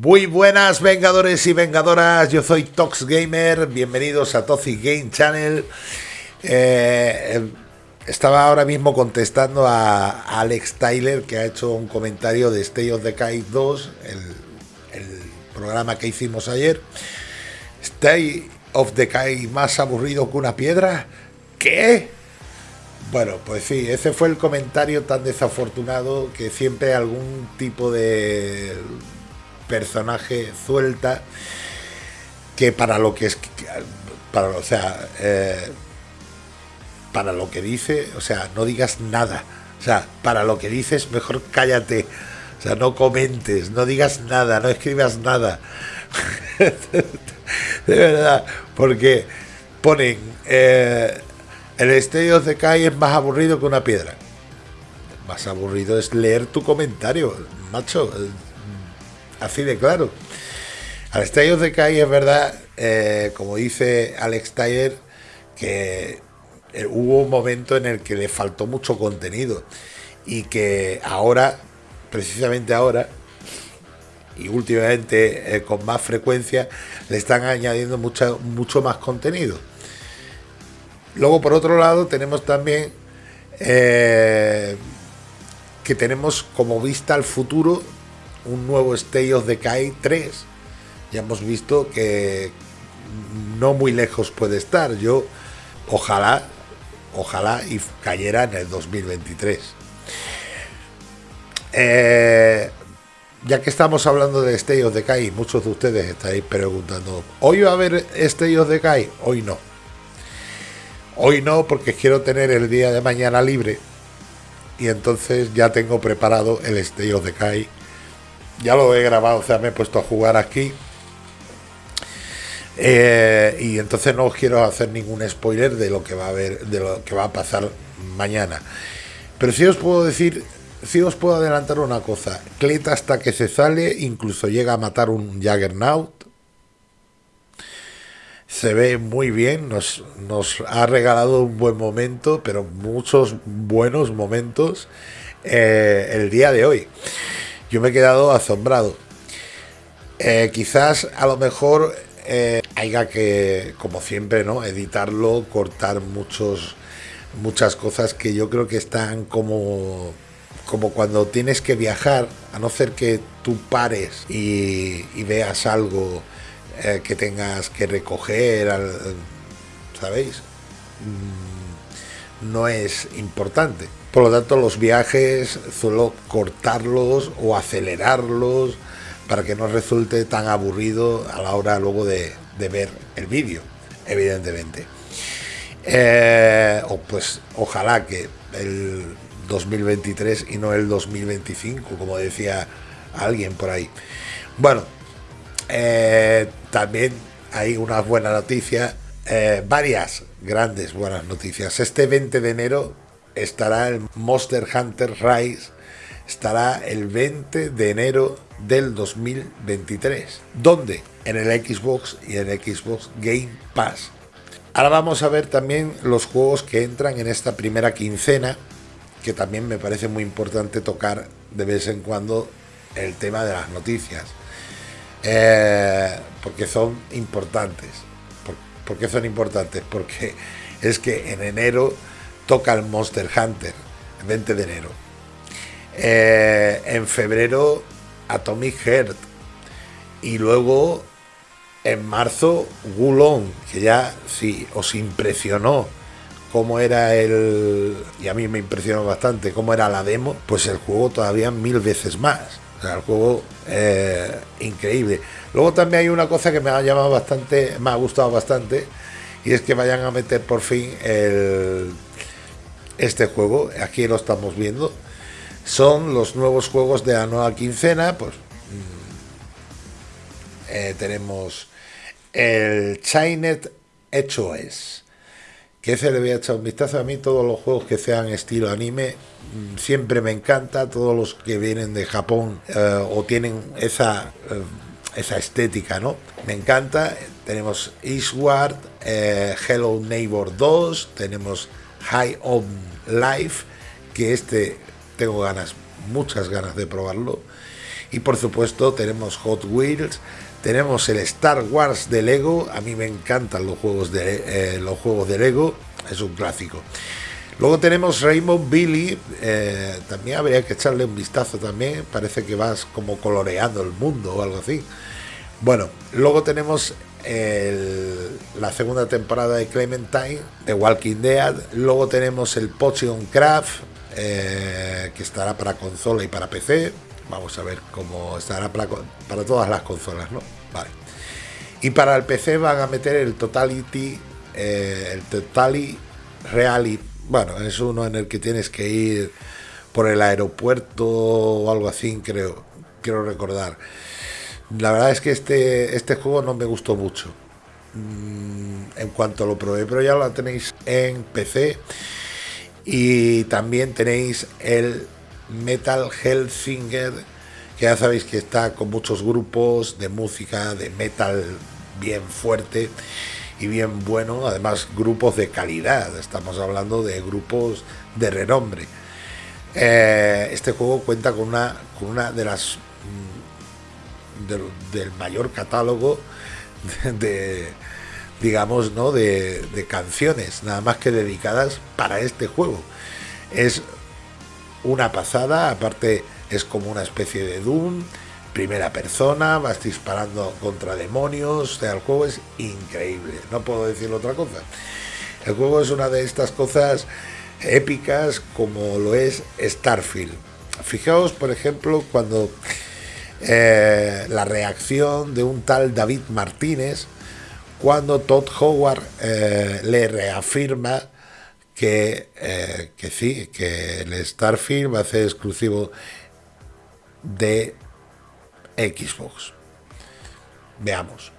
Muy buenas vengadores y vengadoras, yo soy Tox Gamer, bienvenidos a Toxic Game Channel. Eh, estaba ahora mismo contestando a Alex Tyler que ha hecho un comentario de State of Decay 2, el, programa que hicimos ayer. State of Decay más aburrido que una piedra. ¿Qué? Bueno, pues sí, ese fue el comentario tan desafortunado que siempre algún tipo de personaje suelta que para lo que es para o sea eh, para lo que dice o sea no digas nada. O sea para lo que dices mejor cállate. O sea no comentes no digas nada no escribas nada. De verdad porque ponen eh, el estadio de Kai es más aburrido que una piedra. Más aburrido es leer tu comentario macho así de claro. Al Estadio de Kai es verdad, eh, como dice Alex Tyler, que eh, hubo un momento en el que le faltó mucho contenido y que ahora, precisamente ahora, y últimamente eh, con más frecuencia, le están añadiendo mucho, mucho más contenido. Luego, por otro lado, tenemos también que tenemos como vista al futuro un nuevo State of Decay 3. Ya hemos visto que no muy lejos puede estar. Yo, ojalá, ojalá y cayera en el 2023. Eh, ya que estamos hablando de State of Decay, muchos de ustedes estáis preguntando, ¿hoy va a haber State of Decay? Hoy no. Hoy no, porque quiero tener el día de mañana libre. Y entonces ya tengo preparado el State of Decay ya lo he grabado, o sea, me he puesto a jugar aquí. Eh, y entonces no os quiero hacer ningún spoiler de lo que va a haber, de lo que va a pasar mañana. Pero sí os puedo decir, sí os puedo adelantar una cosa. Clet hasta que se sale, incluso llega a matar un Jaggernaut. Se ve muy bien, nos, nos ha regalado un buen momento, pero muchos buenos momentos eh, el día de hoy yo me he quedado asombrado. Eh, quizás a lo mejor eh, haya que, como siempre, ¿no? editarlo, cortar muchos, muchas cosas que yo creo que están como, como cuando tienes que viajar, a no ser que tú pares y, veas algo eh, que tengas que recoger, ¿sabéis? Mm, no es importante. Por lo tanto, los viajes suelo cortarlos o acelerarlos para que no resulte tan aburrido a la hora luego de, ver el vídeo, evidentemente. Eh, o pues ojalá que el 2023 y no el 2025, como decía alguien por ahí. Bueno, eh, también hay una buena noticia, eh, varias grandes buenas noticias. Este 20 de enero estará el Monster Hunter Rise, estará el 20 de enero del 2023. ¿Dónde? En el Xbox y en el Xbox Game Pass. Ahora vamos a ver también los juegos que entran en esta primera quincena, que también me parece muy importante tocar de vez en cuando el tema de las noticias, eh, porque son importantes. ¿Por qué son importantes? Porque es que en enero toca el Monster Hunter, el 20 de enero. Eh, en febrero, Atomic Heart. Y luego, en marzo, Gulon, que ya, si os impresionó cómo era el... Y a mí me impresionó bastante cómo era la demo, pues el juego todavía mil veces más. O sea, el juego increíble. Luego también hay una cosa que me ha llamado bastante, me ha gustado bastante, y es que vayan a meter por fin el este juego, aquí lo estamos viendo, son los nuevos juegos de la nueva quincena, pues mm, eh, tenemos el Chinet HOS, que ese le voy a echar un vistazo a mí, todos los juegos que sean estilo anime, mm, siempre me encanta, todos los que vienen de Japón eh, o tienen esa... Eh, esa estética, ¿no? Me encanta. Tenemos Eastward, Hello Neighbor 2, tenemos High On Life, que este tengo ganas, muchas ganas de probarlo. Y por supuesto tenemos Hot Wheels, tenemos el Star Wars de Lego, a mí me encantan los juegos de, eh, los juegos de Lego, es un clásico. Luego tenemos Rainbow Billy, eh, también habría que echarle un vistazo también, parece que vas como coloreando el mundo o algo así. Bueno, luego tenemos la segunda temporada de Clementine, de Walking Dead, luego tenemos el Potion Craft, eh, que estará para consola y para PC, vamos a ver cómo estará para, todas las consolas, ¿no? Vale. Y para el PC van a meter el Totality, eh, el Totality Reality bueno, es uno en el que tienes que ir por el aeropuerto o algo así, creo, quiero recordar. La verdad es que este, este juego no me gustó mucho mm, en cuanto lo probé, pero ya lo tenéis en PC y también tenéis el Metal Hellsinger, que ya sabéis que está con muchos grupos de música, de metal bien fuerte y bien bueno, además grupos de calidad, estamos hablando de grupos de renombre. Eh, este juego cuenta con una, con una de las mm, del mayor catálogo de, digamos, ¿no? De, de, canciones, nada más que dedicadas para este juego. Es una pasada, aparte es como una especie de Doom primera persona, vas disparando contra demonios, el juego es increíble, no puedo decir otra cosa. El juego es una de estas cosas épicas como lo es Starfield. Fijaos, por ejemplo, cuando eh, la reacción de un tal David Martínez, cuando Todd Howard eh, le reafirma que, eh, que sí, que el Starfield va a ser exclusivo de Xbox. Veamos.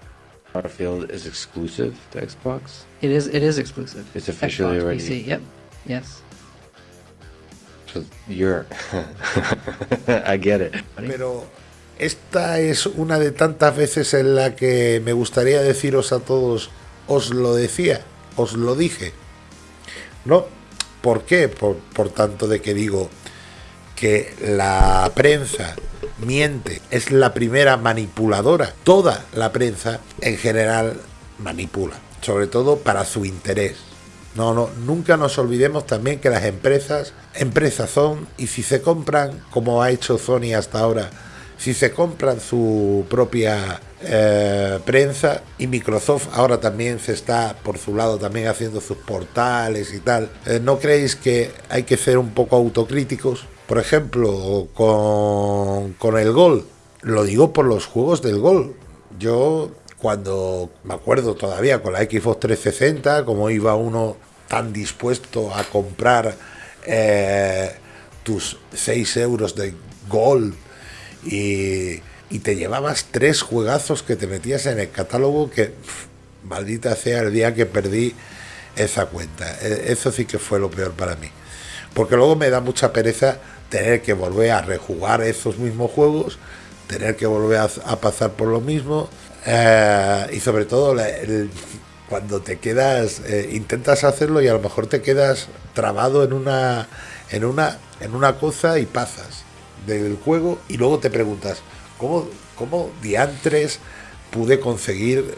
Starfield is exclusive to Xbox. It is. It is exclusive. It's officially Xbox, already. PC. Yep. Yes. So you're. I get it. Pero esta es una de tantas veces en la que me gustaría deciros a todos, os lo decía, os lo dije. ¿No? ¿Por qué? Por, por tanto de que digo que la prensa miente, es la primera manipuladora. Toda la prensa en general manipula, sobre todo para su interés. No, no, nunca nos olvidemos también que las empresas, empresas son, y si se compran, como ha hecho Sony hasta ahora, si se compran su propia eh, prensa y Microsoft ahora también se está por su lado también haciendo sus portales y tal, eh, ¿no creéis que hay que ser un poco autocríticos? Por ejemplo, con, con el gol, lo digo por los juegos del gol. Yo cuando me acuerdo todavía con la Xbox 360, como iba uno tan dispuesto a comprar eh, tus 6 euros de gol y, te llevabas tres juegazos que te metías en el catálogo que maldita sea el día que perdí esa cuenta. E, eso sí que fue lo peor para mí. Porque luego me da mucha pereza tener que volver a rejugar esos mismos juegos, tener que volver a, pasar por lo mismo eh, y sobre todo cuando te quedas, eh, intentas hacerlo y a lo mejor te quedas trabado en una, en una, en una cosa y pasas del juego y luego te preguntas, ¿cómo, cómo diantres pude conseguir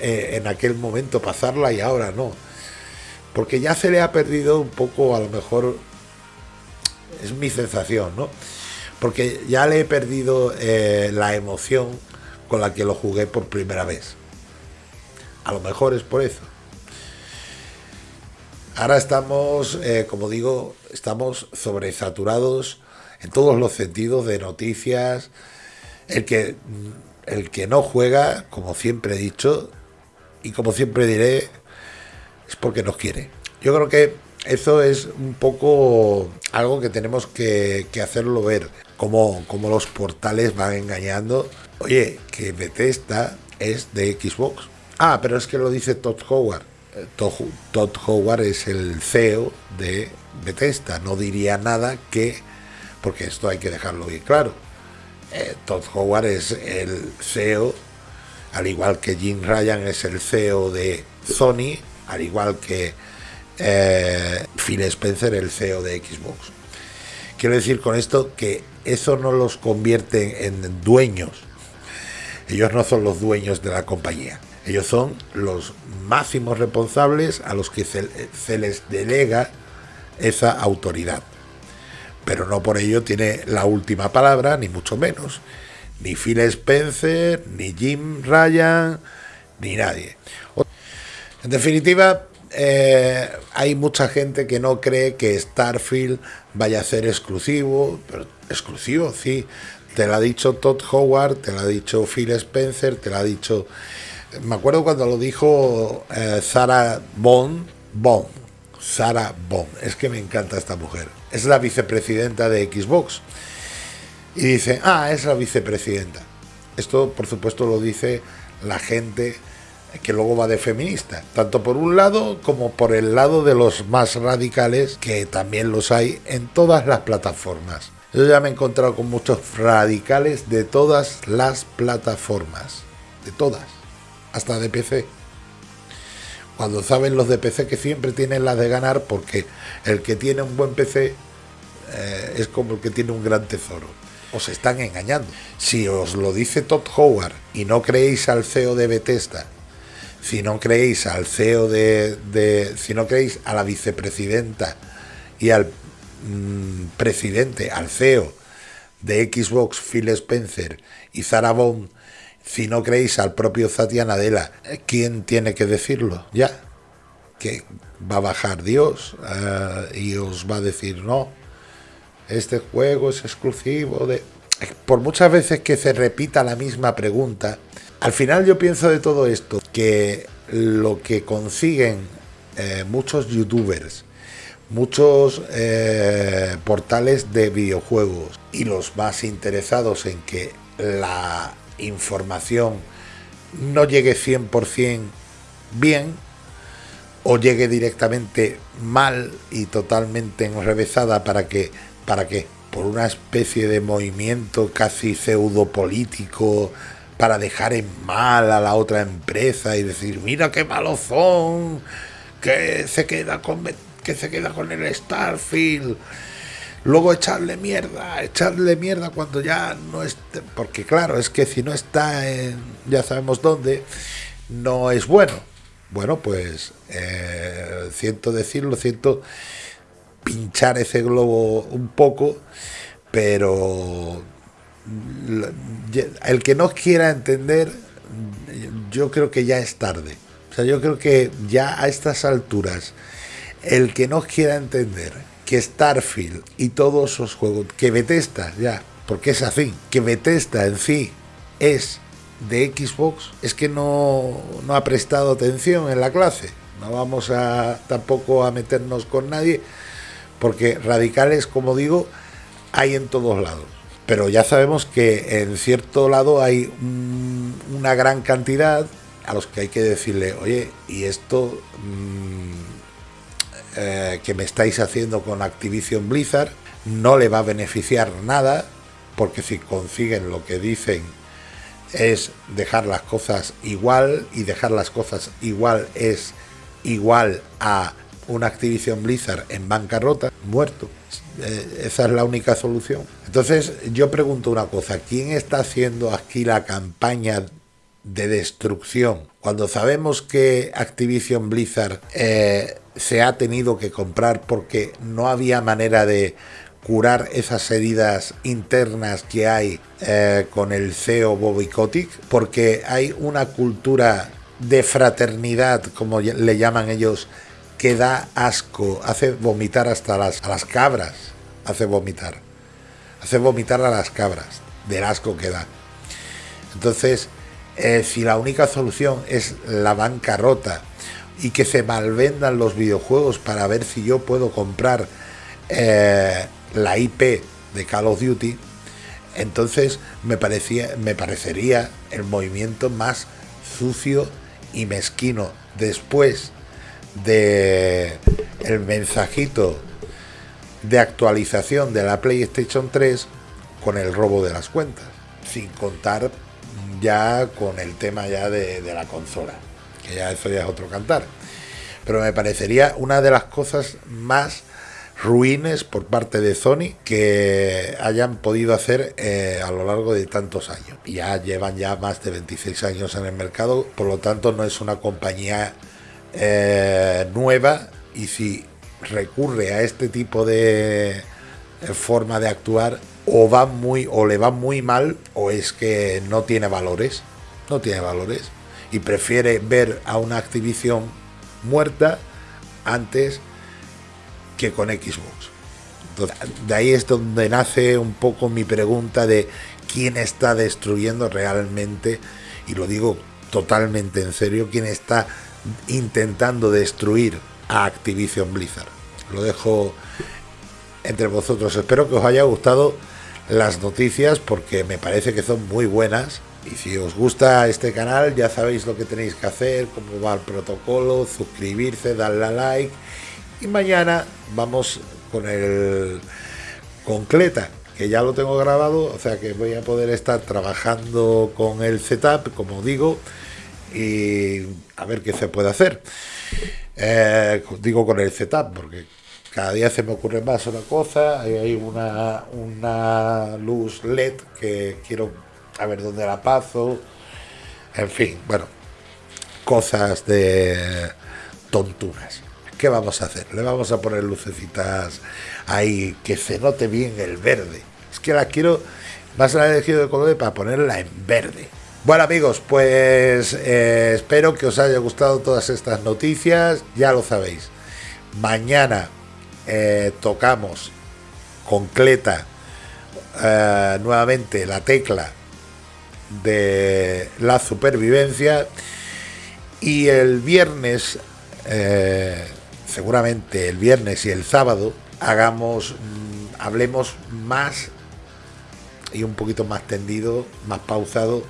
eh, en aquel momento pasarla y ahora no? Porque ya se le ha perdido un poco a lo mejor es mi sensación, ¿no? Porque ya le he perdido eh, la emoción con la que lo jugué por primera vez. A lo mejor es por eso. Ahora estamos, eh, como digo, estamos sobresaturados en todos los sentidos de noticias. El que, el que no juega, como siempre he dicho, y como siempre diré, es porque nos quiere. Yo creo que eso es un poco algo que tenemos que, hacerlo ver, como, como los portales van engañando. Oye, que Bethesda es de Xbox. Ah, pero es que lo dice Todd Howard. Eh, Todd, Howard es el CEO de Bethesda. No diría nada que, porque esto hay que dejarlo bien claro. Eh, Todd Howard es el CEO, al igual que Jim Ryan es el CEO de Sony, al igual que eh, Phil Spencer, el CEO de Xbox. Quiero decir con esto que eso no los convierte en dueños. Ellos no son los dueños de la compañía. Ellos son los máximos responsables a los que se, se les delega esa autoridad. Pero no por ello tiene la última palabra, ni mucho menos. Ni Phil Spencer, ni Jim Ryan, ni nadie. En definitiva, eh, hay mucha gente que no cree que Starfield vaya a ser exclusivo, pero exclusivo, sí. Te lo ha dicho Todd Howard, te lo ha dicho Phil Spencer, te lo ha dicho. Me acuerdo cuando lo dijo eh, Sarah Bond, Bond, Sarah Bond. Es que me encanta esta mujer. Es la vicepresidenta de Xbox. Y dice, ah, es la vicepresidenta. Esto, por supuesto, lo dice la gente que luego va de feminista, tanto por un lado como por el lado de los más radicales, que también los hay en todas las plataformas. Yo ya me he encontrado con muchos radicales de todas las plataformas, de todas, hasta de PC. Cuando saben los de PC que siempre tienen las de ganar porque el que tiene un buen PC eh, es como el que tiene un gran tesoro. Os están engañando. Si os lo dice Todd Howard y no creéis al CEO de Bethesda si no creéis al CEO de, si no creéis a la vicepresidenta y al mm, presidente, al CEO de Xbox, Phil Spencer y Zara Bond, si no creéis al propio Satya Nadella, ¿quién tiene que decirlo? Ya, que va a bajar Dios eh, y os va a decir no, este juego es exclusivo de... Por muchas veces que se repita la misma pregunta, al final yo pienso de todo esto que lo que consiguen eh, muchos youtubers, muchos eh, portales de videojuegos y los más interesados en que la información no llegue 100% bien o llegue directamente mal y totalmente enrevesada para que para que por una especie de movimiento casi pseudo político para dejar en mal a la otra empresa y decir, mira qué malos son, que se queda con, que se queda con el Starfield. Luego echarle mierda, echarle mierda cuando ya no esté, porque claro, es que si no está en, ya sabemos dónde, no es bueno. Bueno, pues eh, siento decirlo, siento pinchar ese globo un poco, pero el que no quiera entender, yo creo que ya es tarde. O sea, yo creo que ya a estas alturas, el que no quiera entender que Starfield y todos esos juegos, que Bethesda ya, porque es así, que Bethesda en sí es de Xbox, es que no, no ha prestado atención en la clase. No vamos a tampoco a meternos con nadie, porque radicales, como digo, hay en todos lados pero ya sabemos que en cierto lado hay una gran cantidad a los que hay que decirle, oye, y esto mm, eh, que me estáis haciendo con Activision Blizzard no le va a beneficiar nada, porque si consiguen lo que dicen es dejar las cosas igual, y dejar las cosas igual es igual a una Activision Blizzard en bancarrota, muerto. Eh, esa es la única solución. Entonces yo pregunto una cosa, ¿quién está haciendo aquí la campaña de destrucción? Cuando sabemos que Activision Blizzard eh, se ha tenido que comprar porque no había manera de curar esas heridas internas que hay eh, con el CEO Bobby porque hay una cultura de fraternidad, como le llaman ellos, que da asco, hace vomitar hasta las, a las cabras, hace vomitar, hace vomitar a las cabras del asco que da. Entonces, eh, si la única solución es la bancarrota y que se malvendan los videojuegos para ver si yo puedo comprar eh, la IP de Call of Duty, entonces me, parecía, me parecería el movimiento más sucio y mezquino. Después de el mensajito de actualización de la PlayStation 3 con el robo de las cuentas, sin contar ya con el tema ya de, la consola, ya eso ya es otro cantar. Pero me parecería una de las cosas más ruines por parte de Sony que hayan podido hacer eh, a lo largo de tantos años. Ya llevan ya más de 26 años en el mercado, por lo tanto no es una compañía eh, nueva y si recurre a este tipo de eh, forma de actuar o va muy o le va muy mal o es que no tiene valores, no tiene valores y prefiere ver a una Activision muerta antes que con Xbox. De ahí es donde nace un poco mi pregunta de quién está destruyendo realmente, y lo digo totalmente en serio, quién está intentando destruir a Activision Blizzard. Lo dejo entre vosotros. Espero que os haya gustado las noticias porque me parece que son muy buenas. Y si os gusta este canal, ya sabéis lo que tenéis que hacer, cómo va el protocolo, suscribirse, darle a like. Y mañana vamos con el con Cleta, que ya lo tengo grabado, o sea que voy a poder estar trabajando con el setup, como digo, y a ver qué se puede hacer. Eh, digo con el setup, porque cada día se me ocurre más una cosa, hay una, una luz LED que quiero a ver dónde la paso, en fin, bueno, cosas de tonturas. ¿Qué vamos a hacer? Le vamos a poner lucecitas ahí, que se note bien el verde. Es que la quiero, más la he elegido de color para ponerla en verde. Bueno amigos, pues eh, espero que os haya gustado todas estas noticias, ya lo sabéis. Mañana eh, tocamos con Cleta eh, nuevamente la tecla de la supervivencia y el viernes, eh, seguramente el viernes y el sábado, hagamos, mm, hablemos más y un poquito más tendido, más pausado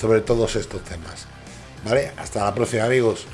sobre todos estos temas. ¿Vale? Hasta la próxima amigos.